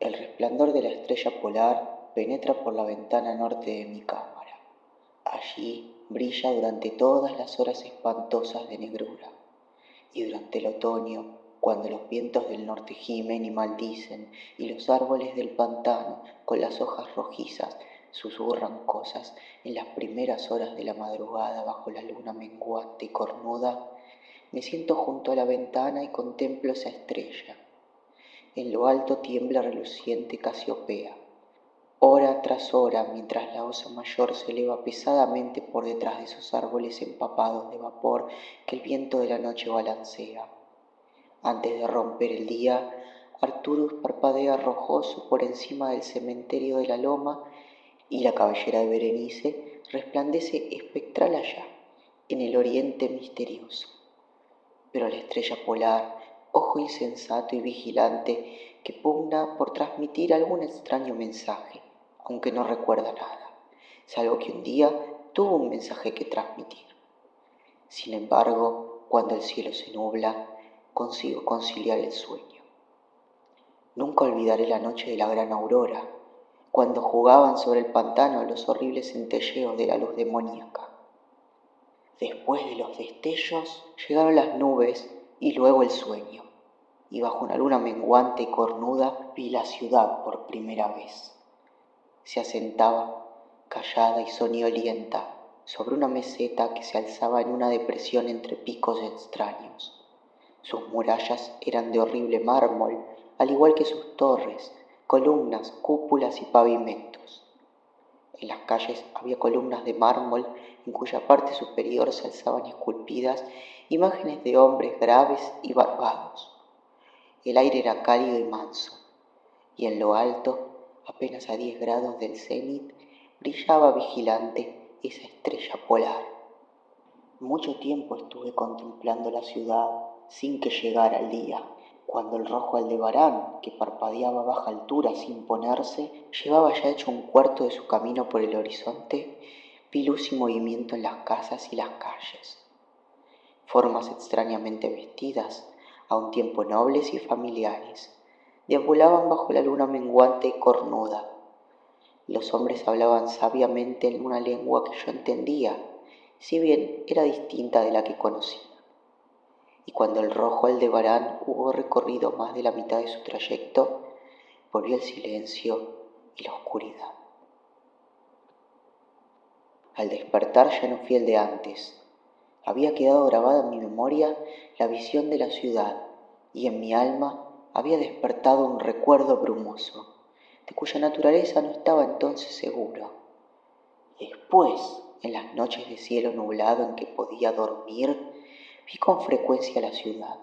El resplandor de la estrella polar penetra por la ventana norte de mi cámara. Allí brilla durante todas las horas espantosas de negrura. Y durante el otoño, cuando los vientos del norte gimen y maldicen, y los árboles del pantano, con las hojas rojizas, susurran cosas en las primeras horas de la madrugada bajo la luna menguante y cornuda, me siento junto a la ventana y contemplo esa estrella. En lo alto tiembla reluciente Casiopea. Hora tras hora, mientras la osa mayor se eleva pesadamente por detrás de esos árboles empapados de vapor que el viento de la noche balancea. Antes de romper el día, Arturus parpadea rojoso por encima del cementerio de la loma y la cabellera de Berenice resplandece espectral allá, en el oriente misterioso pero la estrella polar, ojo insensato y vigilante, que pugna por transmitir algún extraño mensaje, aunque no recuerda nada, salvo que un día tuvo un mensaje que transmitir. Sin embargo, cuando el cielo se nubla, consigo conciliar el sueño. Nunca olvidaré la noche de la gran aurora, cuando jugaban sobre el pantano los horribles centelleos de la luz demoníaca. Después de los destellos llegaron las nubes y luego el sueño, y bajo una luna menguante y cornuda vi la ciudad por primera vez. Se asentaba, callada y soñolienta, sobre una meseta que se alzaba en una depresión entre picos extraños. Sus murallas eran de horrible mármol, al igual que sus torres, columnas, cúpulas y pavimentos. En las calles había columnas de mármol en cuya parte superior se alzaban esculpidas imágenes de hombres graves y barbados. El aire era cálido y manso, y en lo alto, apenas a diez grados del cenit, brillaba vigilante esa estrella polar. Mucho tiempo estuve contemplando la ciudad sin que llegara el día cuando el rojo aldebarán, que parpadeaba a baja altura sin ponerse, llevaba ya hecho un cuarto de su camino por el horizonte, vi luz y movimiento en las casas y las calles. Formas extrañamente vestidas, a un tiempo nobles y familiares, deambulaban bajo la luna menguante y cornuda. Los hombres hablaban sabiamente en una lengua que yo entendía, si bien era distinta de la que conocía y cuando el rojo Aldebarán hubo recorrido más de la mitad de su trayecto, volvió el silencio y la oscuridad. Al despertar ya no fui el de antes. Había quedado grabada en mi memoria la visión de la ciudad y en mi alma había despertado un recuerdo brumoso, de cuya naturaleza no estaba entonces seguro. Después, en las noches de cielo nublado en que podía dormir, Vi con frecuencia la ciudad,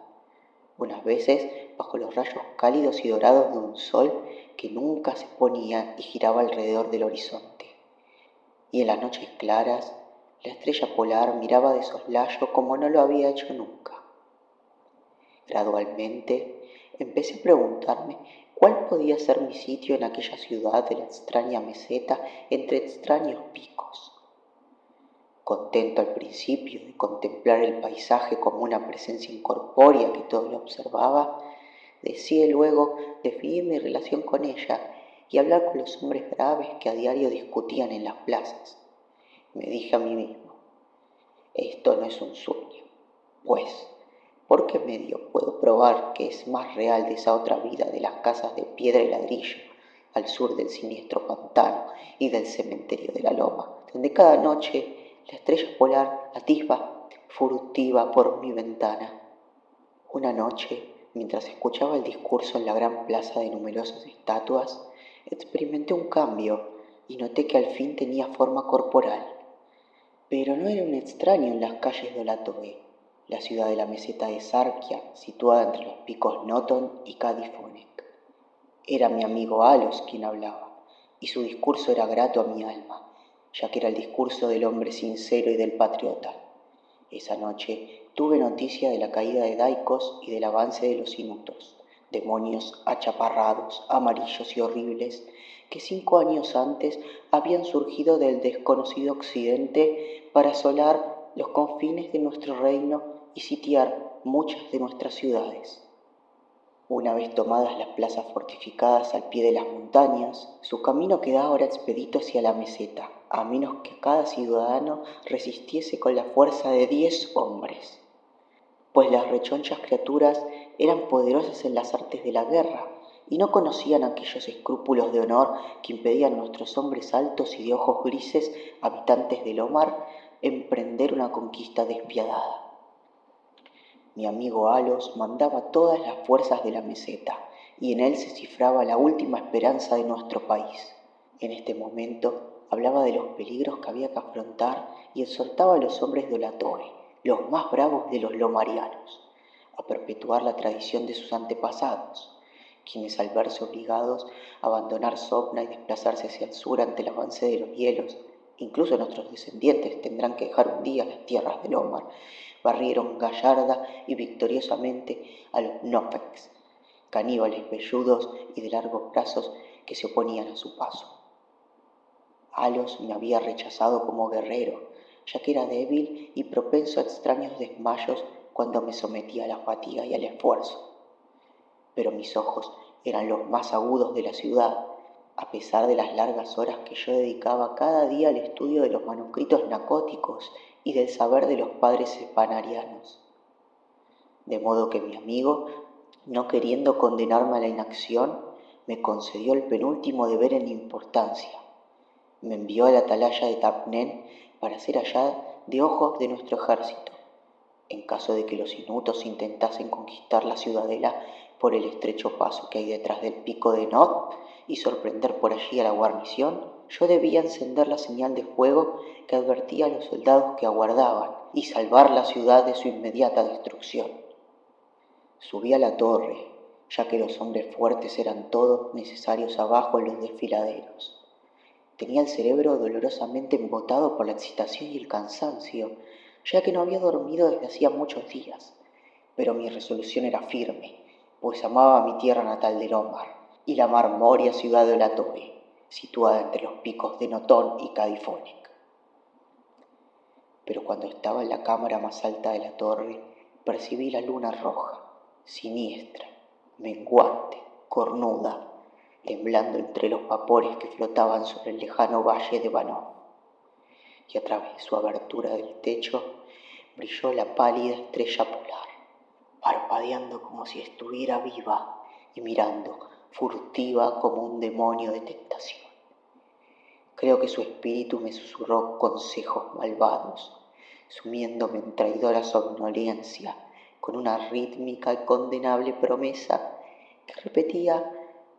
unas veces bajo los rayos cálidos y dorados de un sol que nunca se ponía y giraba alrededor del horizonte. Y en las noches claras, la estrella polar miraba de soslayo como no lo había hecho nunca. Gradualmente empecé a preguntarme cuál podía ser mi sitio en aquella ciudad de la extraña meseta entre extraños picos contento al principio de contemplar el paisaje como una presencia incorpórea que todo lo observaba, decidí luego definir mi relación con ella y hablar con los hombres graves que a diario discutían en las plazas. Me dije a mí mismo, esto no es un sueño, pues, ¿por qué medio puedo probar que es más real de esa otra vida de las casas de piedra y ladrillo al sur del siniestro pantano y del cementerio de la loma, donde cada noche la estrella polar atisba furtiva por mi ventana. Una noche, mientras escuchaba el discurso en la gran plaza de numerosas estatuas, experimenté un cambio y noté que al fin tenía forma corporal. Pero no era un extraño en las calles de Olatoe, la ciudad de la meseta de Sarkia, situada entre los picos Noton y Cadifonek. Era mi amigo Alos quien hablaba, y su discurso era grato a mi alma ya que era el discurso del hombre sincero y del patriota. Esa noche tuve noticia de la caída de Daicos y del avance de los inutos, demonios achaparrados, amarillos y horribles, que cinco años antes habían surgido del desconocido occidente para asolar los confines de nuestro reino y sitiar muchas de nuestras ciudades. Una vez tomadas las plazas fortificadas al pie de las montañas, su camino quedaba ahora expedito hacia la meseta, a menos que cada ciudadano resistiese con la fuerza de diez hombres, pues las rechonchas criaturas eran poderosas en las artes de la guerra y no conocían aquellos escrúpulos de honor que impedían a nuestros hombres altos y de ojos grises, habitantes del Omar, emprender una conquista despiadada. Mi amigo Alos mandaba todas las fuerzas de la meseta y en él se cifraba la última esperanza de nuestro país. En este momento hablaba de los peligros que había que afrontar y exhortaba a los hombres de Olatoe, los más bravos de los lomarianos, a perpetuar la tradición de sus antepasados, quienes al verse obligados a abandonar Sopna y desplazarse hacia el sur ante el avance de los hielos, incluso nuestros descendientes tendrán que dejar un día las tierras del Omar, barrieron gallarda y victoriosamente a los Nofex, caníbales velludos y de largos brazos que se oponían a su paso. Alos me había rechazado como guerrero, ya que era débil y propenso a extraños desmayos cuando me sometía a la fatiga y al esfuerzo. Pero mis ojos eran los más agudos de la ciudad, a pesar de las largas horas que yo dedicaba cada día al estudio de los manuscritos nacóticos y del saber de los padres espanarianos. De modo que mi amigo, no queriendo condenarme a la inacción, me concedió el penúltimo deber en importancia. Me envió a la atalaya de Tapnen para ser allá de ojos de nuestro ejército, en caso de que los inutos intentasen conquistar la ciudadela por el estrecho paso que hay detrás del pico de Not y sorprender por allí a la guarnición, yo debía encender la señal de fuego que advertía a los soldados que aguardaban y salvar la ciudad de su inmediata destrucción. Subí a la torre, ya que los hombres fuertes eran todos necesarios abajo en los desfiladeros. Tenía el cerebro dolorosamente embotado por la excitación y el cansancio, ya que no había dormido desde hacía muchos días, pero mi resolución era firme, pues amaba mi tierra natal de Omar y la marmoria ciudad de Olatoe situada entre los picos de Notón y Cadifónic. Pero cuando estaba en la cámara más alta de la torre, percibí la luna roja, siniestra, menguante, cornuda, temblando entre los vapores que flotaban sobre el lejano valle de Banó. Y a través de su abertura del techo brilló la pálida estrella polar, parpadeando como si estuviera viva y mirando furtiva como un demonio de tentación. Creo que su espíritu me susurró consejos malvados, sumiéndome en traidora somnolencia con una rítmica y condenable promesa que repetía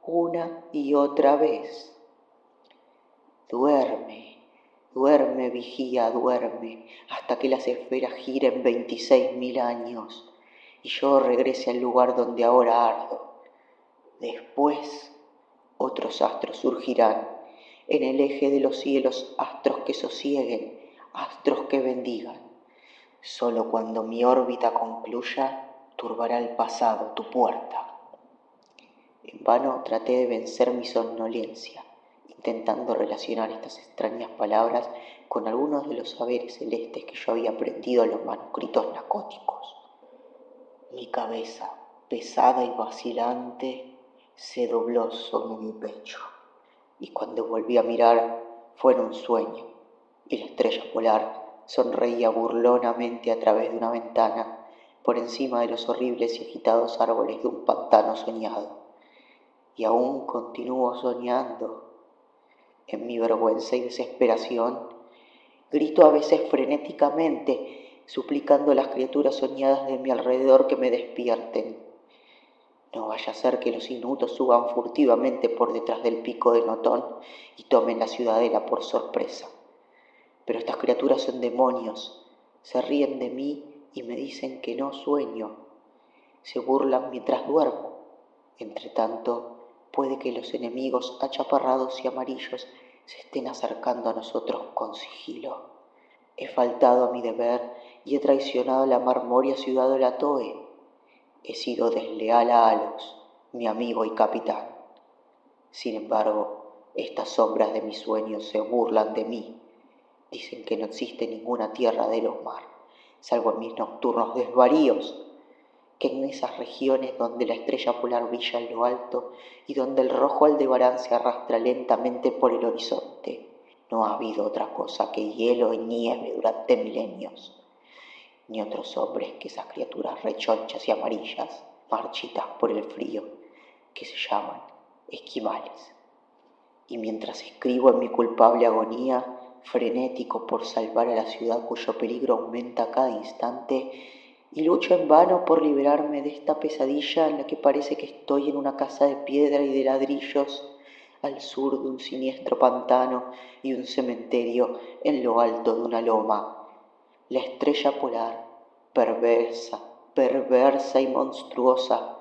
una y otra vez. Duerme, duerme, vigía, duerme, hasta que las esferas giren veintiséis mil años y yo regrese al lugar donde ahora ardo Después otros astros surgirán en el eje de los cielos, astros que sosieguen, astros que bendigan. Solo cuando mi órbita concluya, turbará el pasado tu puerta. En vano traté de vencer mi somnolencia, intentando relacionar estas extrañas palabras con algunos de los saberes celestes que yo había aprendido en los manuscritos narcóticos. Mi cabeza, pesada y vacilante, se dobló sobre mi pecho y cuando volví a mirar fue en un sueño y la estrella polar sonreía burlonamente a través de una ventana por encima de los horribles y agitados árboles de un pantano soñado. Y aún continúo soñando. En mi vergüenza y desesperación, grito a veces frenéticamente, suplicando a las criaturas soñadas de mi alrededor que me despierten no vaya a ser que los inutos suban furtivamente por detrás del pico de Notón y tomen la ciudadela por sorpresa. Pero estas criaturas son demonios, se ríen de mí y me dicen que no sueño, se burlan mientras duermo. Entre tanto, puede que los enemigos achaparrados y amarillos se estén acercando a nosotros con sigilo. He faltado a mi deber y he traicionado la marmoria ciudad de la Toe he sido desleal a Alos, mi amigo y capitán. Sin embargo, estas sombras de mis sueños se burlan de mí. Dicen que no existe ninguna tierra de los mar, salvo en mis nocturnos desvaríos, que en esas regiones donde la estrella polar brilla en lo alto y donde el rojo aldebarán se arrastra lentamente por el horizonte, no ha habido otra cosa que hielo y nieve durante milenios, ni otros hombres que esas criaturas rechonchas y amarillas, marchitas por el frío, que se llaman esquimales. Y mientras escribo en mi culpable agonía, frenético por salvar a la ciudad cuyo peligro aumenta cada instante, y lucho en vano por liberarme de esta pesadilla en la que parece que estoy en una casa de piedra y de ladrillos, al sur de un siniestro pantano y un cementerio en lo alto de una loma. La estrella polar, perversa, perversa y monstruosa,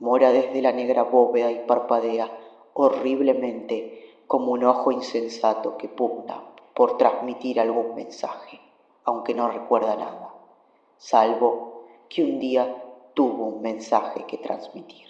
mora desde la negra bóveda y parpadea horriblemente como un ojo insensato que pugna por transmitir algún mensaje, aunque no recuerda nada, salvo que un día tuvo un mensaje que transmitir.